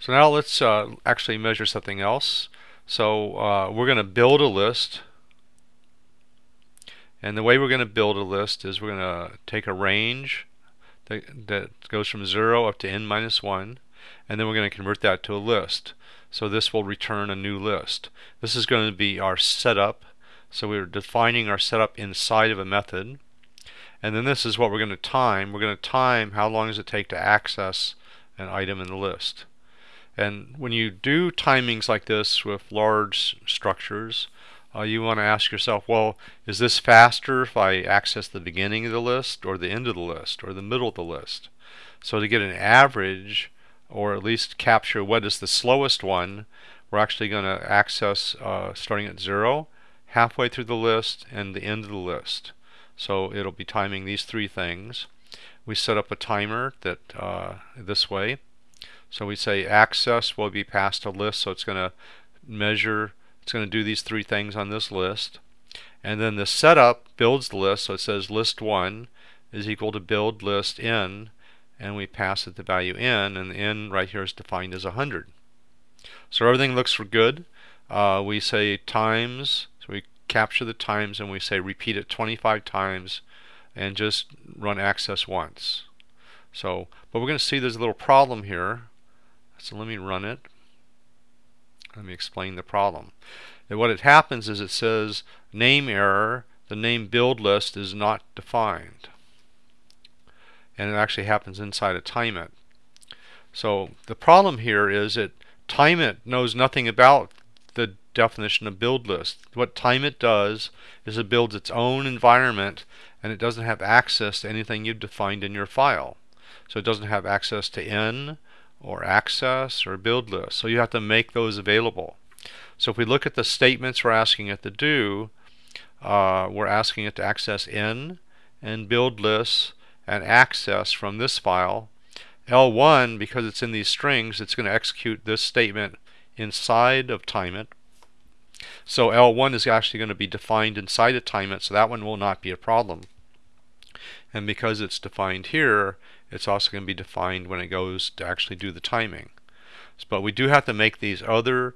So now let's uh, actually measure something else. So uh, we're going to build a list. And the way we're going to build a list is we're going to take a range that, that goes from 0 up to n minus 1. And then we're going to convert that to a list. So this will return a new list. This is going to be our setup. So we're defining our setup inside of a method. And then this is what we're going to time. We're going to time how long does it take to access an item in the list. And when you do timings like this with large structures, uh, you want to ask yourself, well, is this faster if I access the beginning of the list or the end of the list or the middle of the list? So to get an average or at least capture what is the slowest one, we're actually going to access uh, starting at zero, halfway through the list, and the end of the list. So it'll be timing these three things. We set up a timer that uh, this way. So we say access will be passed a list, so it's going to measure, it's going to do these three things on this list. And then the setup builds the list, so it says list 1 is equal to build list n, and we pass it the value n, and the n right here is defined as 100. So everything looks good. Uh, we say times, so we capture the times and we say repeat it 25 times and just run access once. So, but we're going to see there's a little problem here. So let me run it. Let me explain the problem. And what it happens is it says name error, the name build list is not defined. And it actually happens inside of TimeIt. So the problem here is that TimeIt knows nothing about the definition of build list. What TimeIt does is it builds its own environment and it doesn't have access to anything you've defined in your file. So it doesn't have access to n or access or build list. So you have to make those available. So if we look at the statements we're asking it to do, uh, we're asking it to access n and build lists and access from this file. L1, because it's in these strings, it's going to execute this statement inside of TimeIt. So L1 is actually going to be defined inside of TimeIt, so that one will not be a problem. And because it's defined here, it's also going to be defined when it goes to actually do the timing. But we do have to make these other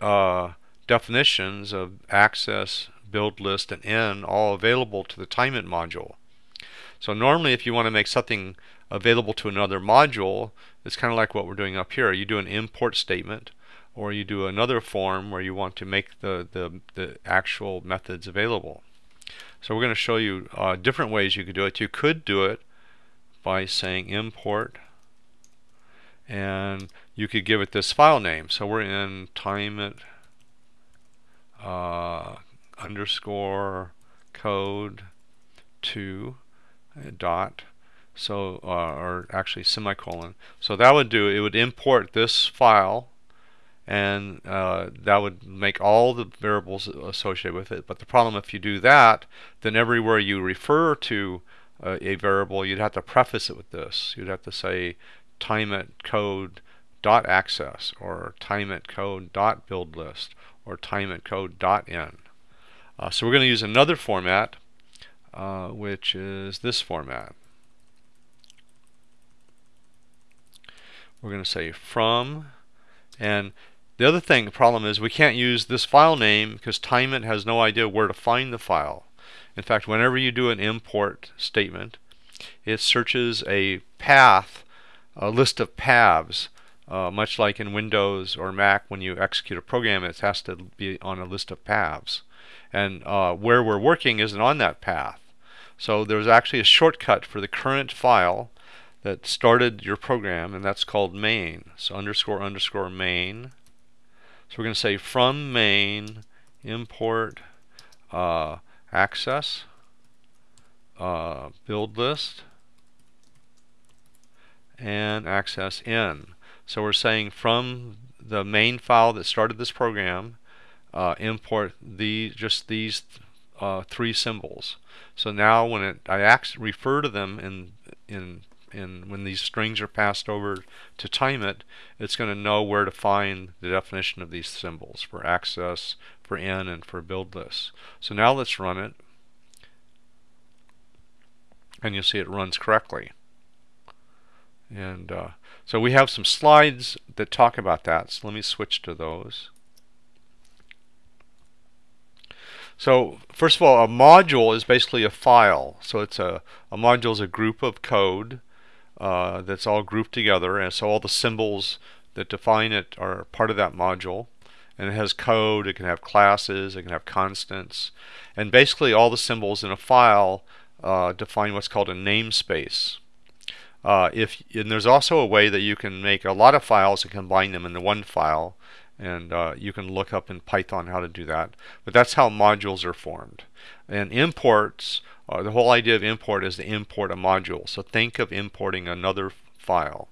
uh, definitions of access, build list, and n all available to the TimeIt module. So normally if you want to make something available to another module, it's kind of like what we're doing up here. You do an import statement or you do another form where you want to make the, the, the actual methods available. So we're going to show you uh, different ways you could do it. You could do it by saying import and you could give it this file name. So we're in time uh, underscore code 2 uh, dot so uh, or actually semicolon so that would do it would import this file and uh, that would make all the variables associated with it. But the problem if you do that, then everywhere you refer to uh, a variable, you'd have to preface it with this. You'd have to say time TimeIt code dot access or time TimeIt code dot build list or time TimeIt code dot n. Uh, so we're going to use another format, uh, which is this format. We're going to say from and the other thing, problem is we can't use this file name because TimeIt has no idea where to find the file. In fact, whenever you do an import statement, it searches a path, a list of paths, uh, much like in Windows or Mac when you execute a program, it has to be on a list of paths. And uh, where we're working isn't on that path. So there's actually a shortcut for the current file that started your program, and that's called main. So underscore underscore main so we're going to say from main import uh, access uh, build list and access in. So we're saying from the main file that started this program uh, import the just these uh, three symbols. So now when it, I refer to them in in and when these strings are passed over to time it, it's going to know where to find the definition of these symbols for access, for n, and for build lists. So now let's run it, and you'll see it runs correctly. And uh, so we have some slides that talk about that. So let me switch to those. So first of all, a module is basically a file. So it's a, a module is a group of code uh, that's all grouped together, and so all the symbols that define it are part of that module. And it has code, it can have classes, it can have constants, and basically all the symbols in a file uh, define what's called a namespace. Uh, if and there's also a way that you can make a lot of files and combine them into one file and uh, you can look up in Python how to do that. But that's how modules are formed. And imports uh, the whole idea of import is to import a module. So think of importing another file.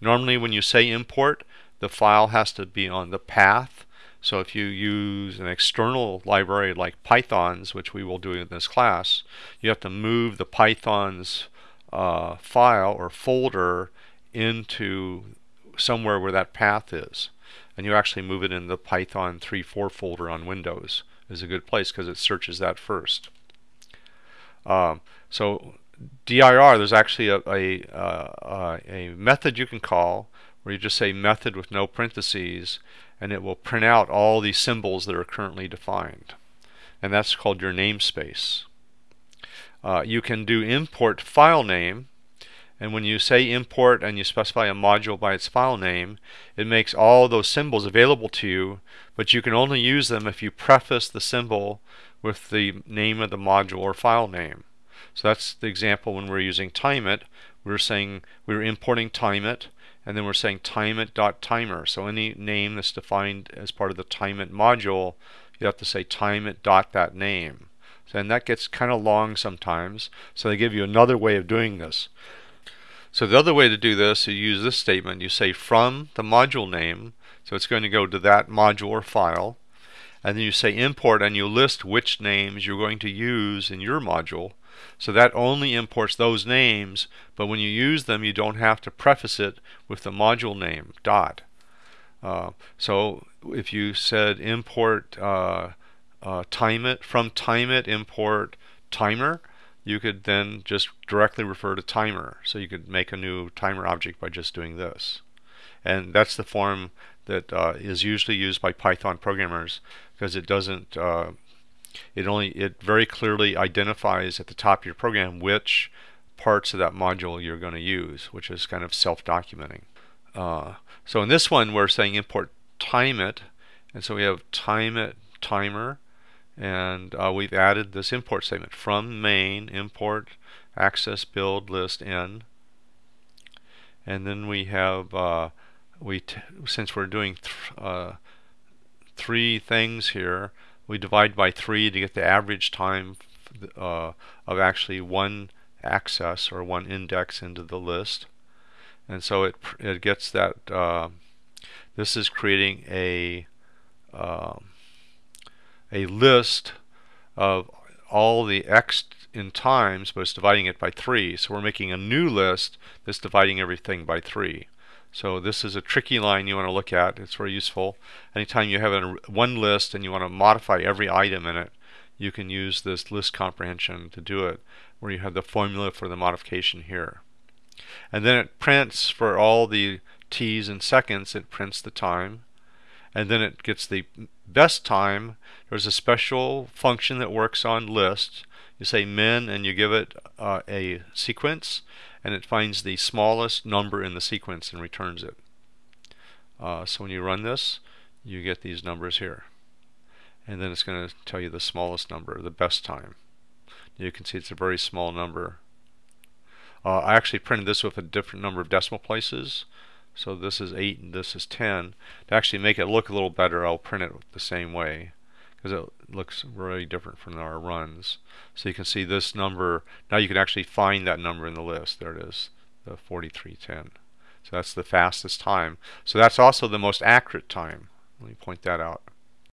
Normally when you say import the file has to be on the path. So if you use an external library like Python's which we will do in this class you have to move the Python's uh, file or folder into somewhere where that path is. And you actually move it in the Python 3.4 folder on Windows is a good place because it searches that first. Um, so dir, there's actually a, a, uh, a method you can call where you just say method with no parentheses and it will print out all the symbols that are currently defined. And that's called your namespace. Uh, you can do import file name and when you say import and you specify a module by its file name it makes all those symbols available to you but you can only use them if you preface the symbol with the name of the module or file name so that's the example when we're using timeit we're saying we're importing timeit and then we're saying timeit.timer so any name that's defined as part of the timeit module you have to say timeit dot that name and that gets kind of long sometimes. So they give you another way of doing this. So the other way to do this, you use this statement. You say from the module name, so it's going to go to that module or file. And then you say import and you list which names you're going to use in your module. So that only imports those names, but when you use them, you don't have to preface it with the module name, dot. Uh, so if you said import uh, uh, timeit from timeit import timer you could then just directly refer to timer. So you could make a new timer object by just doing this. And that's the form that uh, is usually used by Python programmers because it doesn't uh, it only it very clearly identifies at the top of your program which parts of that module you're going to use which is kind of self-documenting. Uh, so in this one we're saying import timeit and so we have timeit timer and uh, we've added this import statement from main import access build list n. And then we have uh, we since we're doing th uh, three things here we divide by three to get the average time uh, of actually one access or one index into the list. And so it it gets that uh, this is creating a um, a list of all the x in times, but it's dividing it by 3. So we're making a new list that's dividing everything by 3. So this is a tricky line you want to look at. It's very useful. Anytime you have one list and you want to modify every item in it, you can use this list comprehension to do it, where you have the formula for the modification here. And then it prints for all the t's and seconds, it prints the time. And then it gets the best time, there's a special function that works on lists. You say min and you give it uh, a sequence and it finds the smallest number in the sequence and returns it. Uh, so when you run this, you get these numbers here. And then it's going to tell you the smallest number, the best time. You can see it's a very small number. Uh, I actually printed this with a different number of decimal places so this is 8 and this is 10. To actually make it look a little better, I'll print it the same way because it looks really different from our runs. So you can see this number, now you can actually find that number in the list. There it is, the 4310. So that's the fastest time. So that's also the most accurate time. Let me point that out.